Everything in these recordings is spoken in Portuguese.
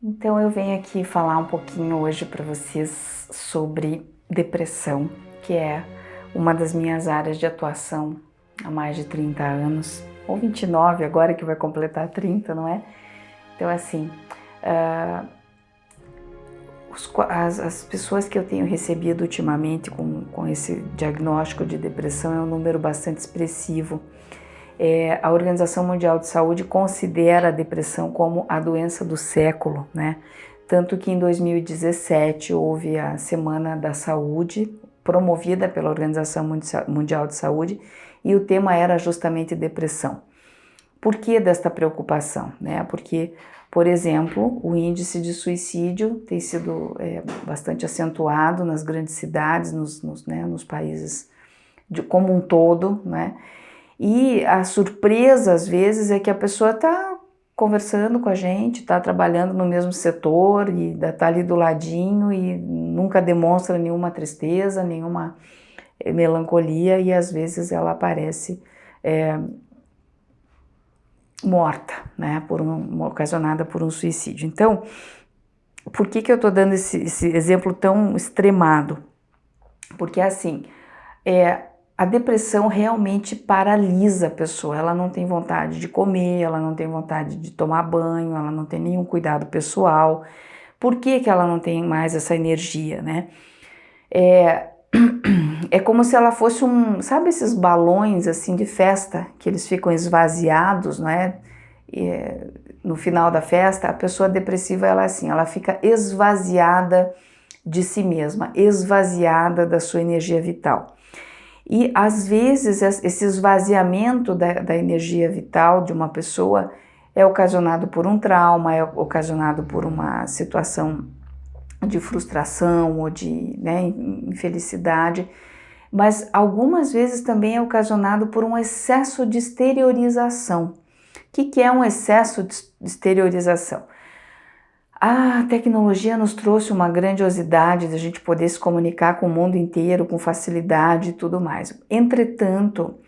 Então eu venho aqui falar um pouquinho hoje para vocês sobre depressão, que é uma das minhas áreas de atuação há mais de 30 anos, ou 29 agora que vai completar 30, não é? Então assim, uh, os, as, as, pessoas que eu tenho recebido ultimamente com, com esse diagnóstico de depressão é um número bastante expressivo. É, a Organização Mundial de Saúde considera a depressão como a doença do século, né? Tanto que em 2017 houve a Semana da Saúde, promovida pela Organização Mundial de Saúde, e o tema era justamente depressão. Por que desta preocupação? Né? Porque, por exemplo, o índice de suicídio tem sido é, bastante acentuado nas grandes cidades, nos, nos, né, nos países de, como um todo, né? E a surpresa, às vezes, é que a pessoa está conversando com a gente, está trabalhando no mesmo setor e está ali do ladinho e nunca demonstra nenhuma tristeza, nenhuma eh, melancolia e às vezes ela aparece é, morta, né, por um, ocasionada por um suicídio. Então, por que, que eu estou dando esse, esse exemplo tão extremado? Porque assim, é, a depressão realmente paralisa a pessoa. Ela não tem vontade de comer, ela não tem vontade de tomar banho, ela não tem nenhum cuidado pessoal. Por que, que ela não tem mais essa energia, né? É, é como se ela fosse um, sabe esses balões assim de festa que eles ficam esvaziados, não é? E, no final da festa, a pessoa depressiva ela é assim, ela fica esvaziada de si mesma, esvaziada da sua energia vital. E às vezes esse esvaziamento da, da energia vital de uma pessoa é ocasionado por um trauma, é ocasionado por uma situação de frustração ou de né, infelicidade, mas algumas vezes também é ocasionado por um excesso de exteriorização. O que, que é um excesso de exteriorização? A tecnologia nos trouxe uma grandiosidade de a gente poder se comunicar com o mundo inteiro com facilidade e tudo mais. Entretanto,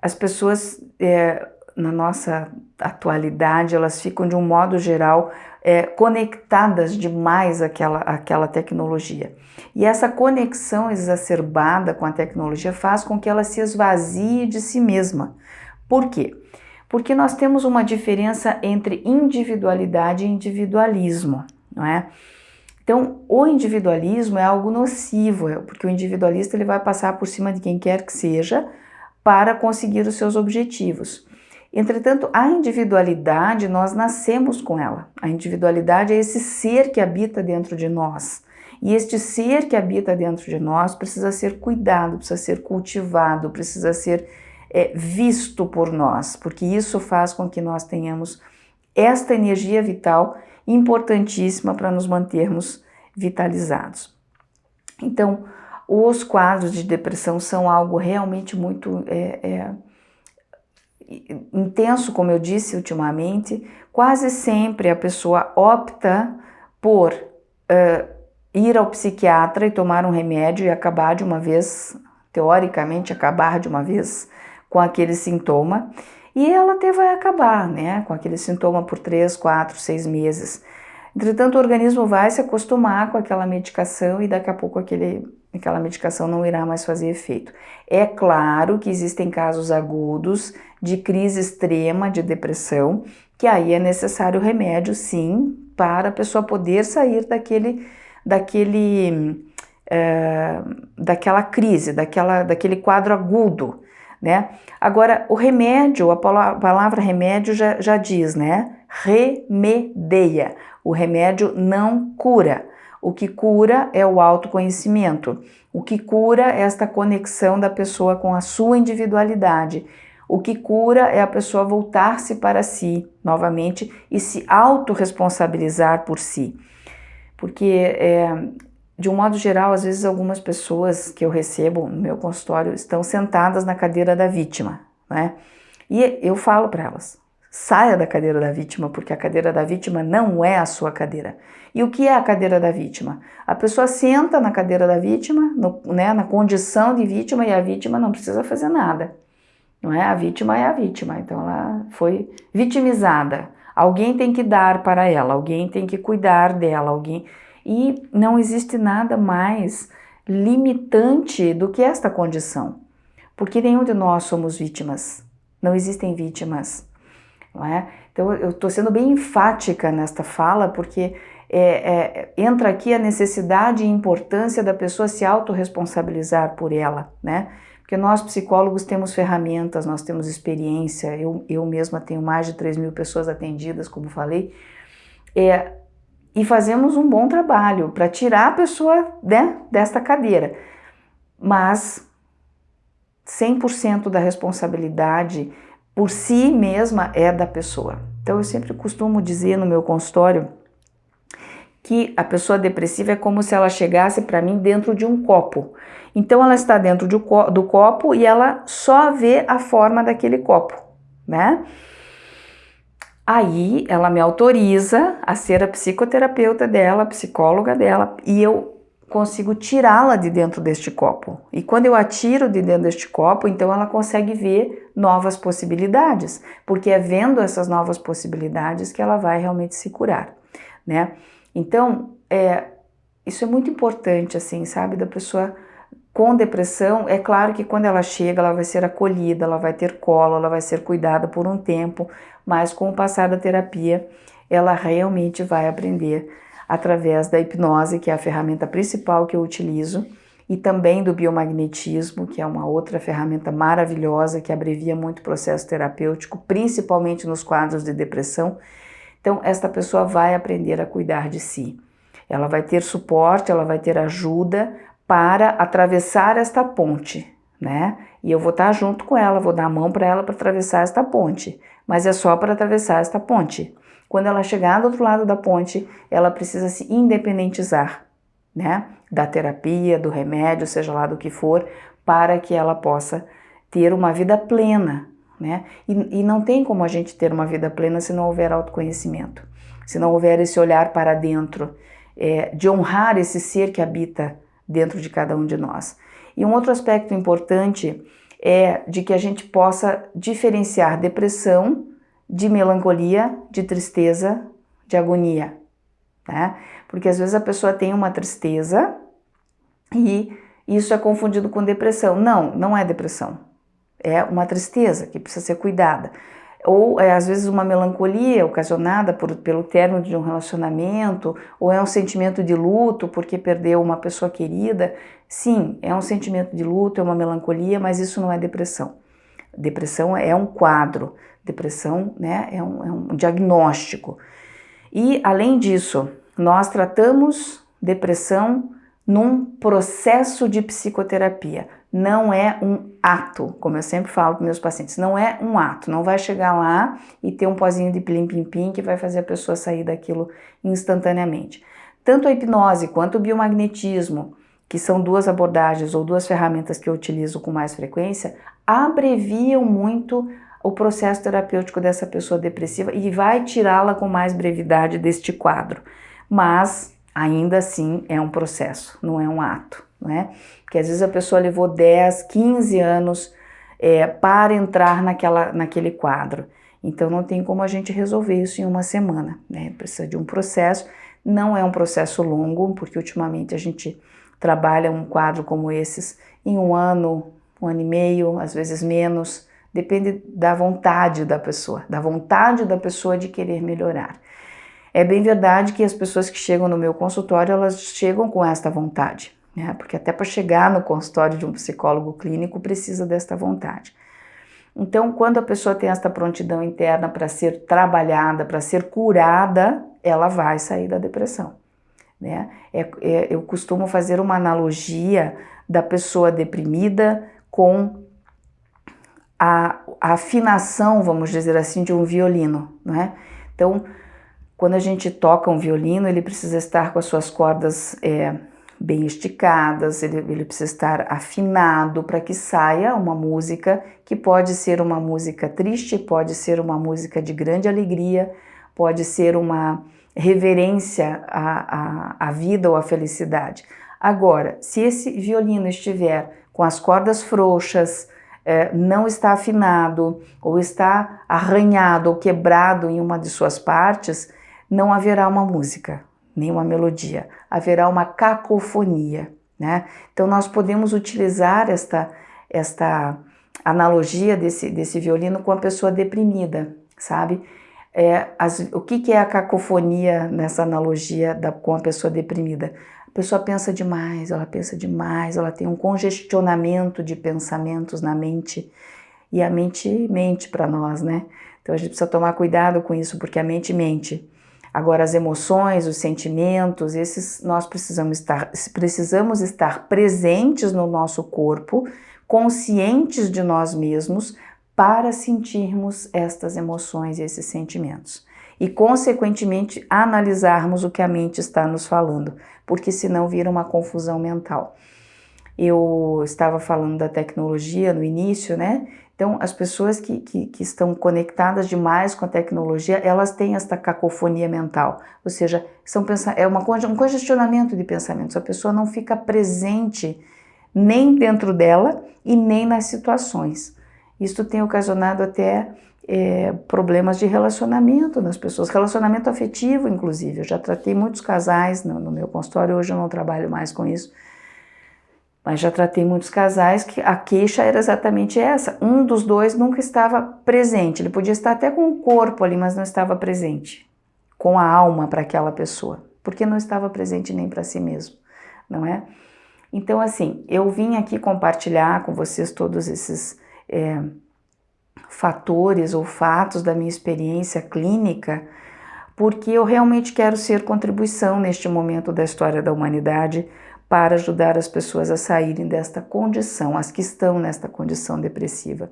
as pessoas é, na nossa atualidade, elas ficam de um modo geral é, conectadas demais àquela, àquela tecnologia. E essa conexão exacerbada com a tecnologia faz com que ela se esvazie de si mesma. Por quê? Porque nós temos uma diferença entre individualidade e individualismo, não é? Então, o individualismo é algo nocivo, é, porque o individualista ele vai passar por cima de quem quer que seja para conseguir os seus objetivos. Entretanto, a individualidade, nós nascemos com ela. A individualidade é esse ser que habita dentro de nós. E este ser que habita dentro de nós precisa ser cuidado, precisa ser cultivado, precisa ser é, visto por nós, porque isso faz com que nós tenhamos esta energia vital importantíssima para nos mantermos vitalizados. Então, os quadros de depressão são algo realmente muito é, é, intenso, como eu disse ultimamente. Quase sempre a pessoa opta por uh, ir ao psiquiatra e tomar um remédio e acabar de uma vez, teoricamente, acabar de uma vez com aquele sintoma e ela até vai acabar, né, com aquele sintoma por 3, 4, 6 meses. Entretanto, o organismo vai se acostumar com aquela medicação e daqui a pouco aquele, aquela medicação não irá mais fazer efeito. É claro que existem casos agudos de crise extrema de depressão, que aí é necessário remédio, sim, para a pessoa poder sair daquele, daquele, é, daquela crise, daquela, daquele quadro agudo né? Agora, o remédio, a palavra remédio já, já diz, né? Remedeia. O remédio não cura. O que cura é o autoconhecimento. O que cura é esta conexão da pessoa com a sua individualidade. O que cura é a pessoa voltar-se para si novamente e se autorresponsabilizar por si. Porque é, de um modo geral, às vezes algumas pessoas que eu recebo no meu consultório estão sentadas na cadeira da vítima, né? E eu falo para elas, saia da cadeira da vítima, porque a cadeira da vítima não é a sua cadeira. E o que é a cadeira da vítima? A pessoa senta na cadeira da vítima, no, né, na condição de vítima, e a vítima não precisa fazer nada. Não é? A vítima é a vítima, então ela foi vitimizada. Alguém tem que dar para ela, alguém tem que cuidar dela, alguém. E não existe nada mais limitante do que esta condição, porque nenhum de nós somos vítimas, não existem vítimas, não é? Então eu estou sendo bem enfática nesta fala, porque é, é, entra aqui a necessidade e importância da pessoa se autorresponsabilizar por ela, né? Porque nós psicólogos temos ferramentas, nós temos experiência, eu, eu mesma tenho mais de 3 mil pessoas atendidas, como falei, é, e fazemos um bom trabalho para tirar a pessoa né, desta cadeira. Mas 100% da responsabilidade por si mesma é da pessoa. Então eu sempre costumo dizer no meu consultório que a pessoa depressiva é como se ela chegasse para mim dentro de um copo. Então ela está dentro do, do copo e ela só vê a forma daquele copo, né? Aí ela me autoriza a ser a psicoterapeuta dela, a psicóloga dela, e eu consigo tirá-la de dentro deste copo. E quando eu a tiro de dentro deste copo, então ela consegue ver novas possibilidades, porque é vendo essas novas possibilidades que ela vai realmente se curar, né? Então, é, isso é muito importante, assim, sabe, da pessoa com depressão, é claro que quando ela chega, ela vai ser acolhida, ela vai ter colo, ela vai ser cuidada por um tempo, mas com o passar da terapia, ela realmente vai aprender através da hipnose, que é a ferramenta principal que eu utilizo, e também do biomagnetismo, que é uma outra ferramenta maravilhosa que abrevia muito o processo terapêutico, principalmente nos quadros de depressão. Então, esta pessoa vai aprender a cuidar de si. Ela vai ter suporte, ela vai ter ajuda para atravessar esta ponte, né? E eu vou estar junto com ela, vou dar a mão para ela para atravessar esta ponte, mas é só para atravessar esta ponte. Quando ela chegar do outro lado da ponte, ela precisa se independentizar, né? Da terapia, do remédio, seja lá do que for, para que ela possa ter uma vida plena, né? E, e não tem como a gente ter uma vida plena se não houver autoconhecimento, se não houver esse olhar para dentro, é, de honrar esse ser que habita dentro de cada um de nós. E um outro aspecto importante é de que a gente possa diferenciar depressão de melancolia, de tristeza, de agonia, né? Porque às vezes a pessoa tem uma tristeza e isso é confundido com depressão. Não, não é depressão. É uma tristeza que precisa ser cuidada ou é, às vezes uma melancolia ocasionada por, pelo término de um relacionamento, ou é um sentimento de luto porque perdeu uma pessoa querida. Sim, é um sentimento de luto, é uma melancolia, mas isso não é depressão. Depressão é um quadro, depressão né, é, um, é um diagnóstico. E além disso, nós tratamos depressão num processo de psicoterapia não é um ato, como eu sempre falo com meus pacientes, não é um ato, não vai chegar lá e ter um pozinho de plim-pim-pim que vai fazer a pessoa sair daquilo instantaneamente. Tanto a hipnose quanto o biomagnetismo, que são duas abordagens ou duas ferramentas que eu utilizo com mais frequência, abreviam muito o processo terapêutico dessa pessoa depressiva e vai tirá-la com mais brevidade deste quadro. Mas ainda assim é um processo, não é um ato né? Porque às vezes a pessoa levou 10, 15 anos é, para entrar naquela, naquele quadro. Então não tem como a gente resolver isso em uma semana, né? Precisa de um processo. Não é um processo longo, porque ultimamente a gente trabalha um quadro como esses em um ano, um ano e meio, às vezes menos. Depende da vontade da pessoa, da vontade da pessoa de querer melhorar. É bem verdade que as pessoas que chegam no meu consultório, elas chegam com esta vontade né? porque até para chegar no consultório de um psicólogo clínico precisa desta vontade. Então, quando a pessoa tem esta prontidão interna para ser trabalhada, para ser curada, ela vai sair da depressão. Né? É, é, eu costumo fazer uma analogia da pessoa deprimida com a, a, afinação, vamos dizer assim, de um violino. Né? Então, quando a gente toca um violino, ele precisa estar com as suas cordas é, bem esticadas, ele, ele precisa estar afinado para que saia uma música que pode ser uma música triste, pode ser uma música de grande alegria, pode ser uma reverência à, à, à vida ou à felicidade. Agora, se esse violino estiver com as cordas frouxas, é, não está afinado, ou está arranhado ou quebrado em uma de suas partes, não haverá uma música, nem uma melodia, haverá uma cacofonia. Né? Então nós podemos utilizar esta, esta analogia desse, desse violino com a pessoa deprimida, sabe? É, as, o que, que, é a cacofonia nessa analogia da, com a pessoa deprimida? A pessoa pensa demais, ela pensa demais, ela tem um congestionamento de pensamentos na mente e a mente mente para nós, né? Então a gente precisa tomar cuidado com isso, porque a mente mente. Agora, as emoções, os sentimentos, esses nós precisamos estar, precisamos estar presentes no nosso corpo, conscientes de nós mesmos, para sentirmos estas emoções e esses sentimentos. E, consequentemente, analisarmos o que a mente está nos falando, porque senão vira uma confusão mental. Eu estava falando da tecnologia no início, né? Então, as pessoas que, que, que, estão conectadas demais com a tecnologia, elas têm esta cacofonia mental, ou seja, são é uma, um congestionamento de pensamentos. A pessoa não fica presente nem dentro dela e nem nas situações. Isso tem ocasionado até é, problemas de relacionamento nas pessoas, relacionamento afetivo, inclusive. Eu já tratei muitos casais no, no meu consultório, hoje eu não trabalho mais com isso mas já tratei muitos casais que a queixa era exatamente essa. Um dos dois nunca estava presente. Ele podia estar até com o corpo ali, mas não estava presente, com a alma para aquela pessoa, porque não estava presente nem para si mesmo, não é? Então, assim, eu vim aqui compartilhar com vocês todos esses é, fatores ou fatos da minha experiência clínica, porque eu realmente quero ser contribuição neste momento da história da humanidade para ajudar as pessoas a saírem desta condição, as que estão nesta condição depressiva.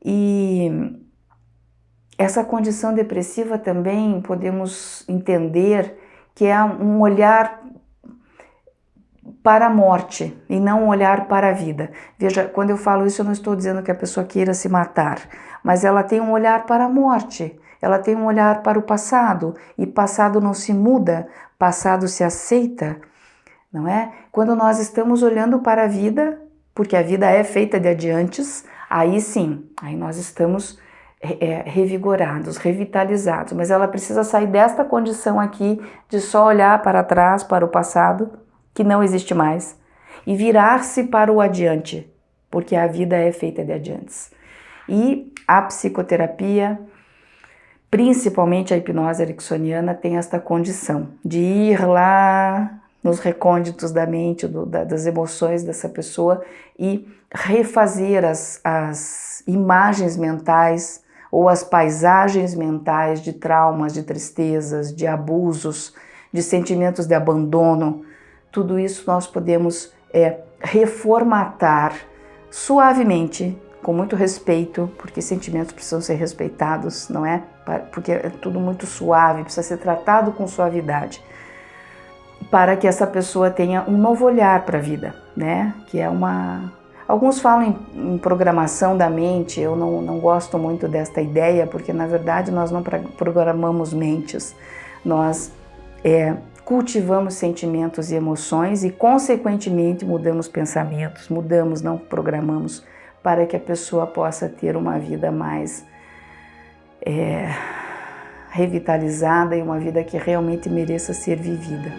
E essa condição depressiva também podemos entender que é um olhar para a morte e não um olhar para a vida. Veja, quando eu falo isso, eu não estou dizendo que a pessoa queira se matar, mas ela tem um olhar para a morte, ela tem um olhar para o passado, e passado não se muda, passado se aceita não é? Quando nós estamos olhando para a vida, porque a vida é feita de adiantes, aí sim, aí nós estamos é, revigorados, revitalizados, mas ela precisa sair desta condição aqui de só olhar para trás, para o passado, que não existe mais, e virar-se para o adiante, porque a vida é feita de adiantes. E a psicoterapia, principalmente a hipnose ericksoniana, tem esta condição de ir lá nos recônditos da mente, do, da, das emoções dessa pessoa e refazer as, as imagens mentais ou as paisagens mentais de traumas, de tristezas, de abusos, de sentimentos de abandono. Tudo isso nós podemos é, reformatar suavemente, com muito respeito, porque sentimentos precisam ser respeitados, não é? Porque é tudo muito suave, precisa ser tratado com suavidade para que essa pessoa tenha um novo olhar para a vida, né? Que é uma... Alguns falam em, em, programação da mente, eu não, não gosto muito desta ideia, porque na verdade nós não programamos mentes, nós é, cultivamos sentimentos e emoções e consequentemente mudamos pensamentos, mudamos, não programamos, para que a pessoa possa ter uma vida mais é, revitalizada e uma vida que realmente mereça ser vivida.